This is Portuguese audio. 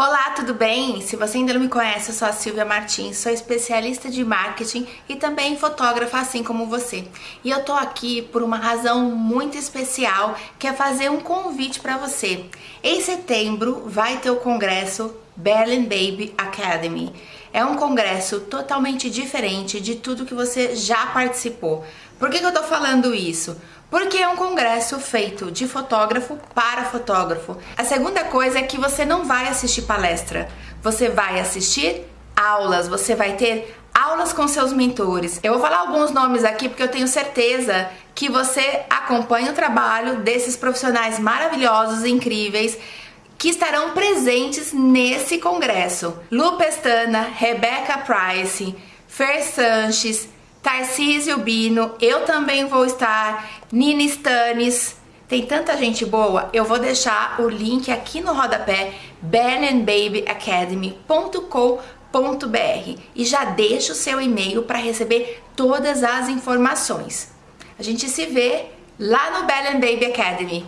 Olá, tudo bem? Se você ainda não me conhece, eu sou a Silvia Martins, sou especialista de marketing e também fotógrafa assim como você. E eu tô aqui por uma razão muito especial, que é fazer um convite para você. Em setembro vai ter o congresso Berlin Baby Academy. É um congresso totalmente diferente de tudo que você já participou. Por que, que eu tô falando isso? Porque é um congresso feito de fotógrafo para fotógrafo. A segunda coisa é que você não vai assistir palestra, você vai assistir aulas, você vai ter aulas com seus mentores. Eu vou falar alguns nomes aqui porque eu tenho certeza que você acompanha o trabalho desses profissionais maravilhosos, incríveis, que estarão presentes nesse congresso. Lu Pestana, Rebecca Price, Fer Sanches, Tarcísio Bino, eu também vou estar, Nina Stanis, tem tanta gente boa, eu vou deixar o link aqui no rodapé, benandbabyacademy.com.br e já deixa o seu e-mail para receber todas as informações. A gente se vê lá no Bell Baby Academy.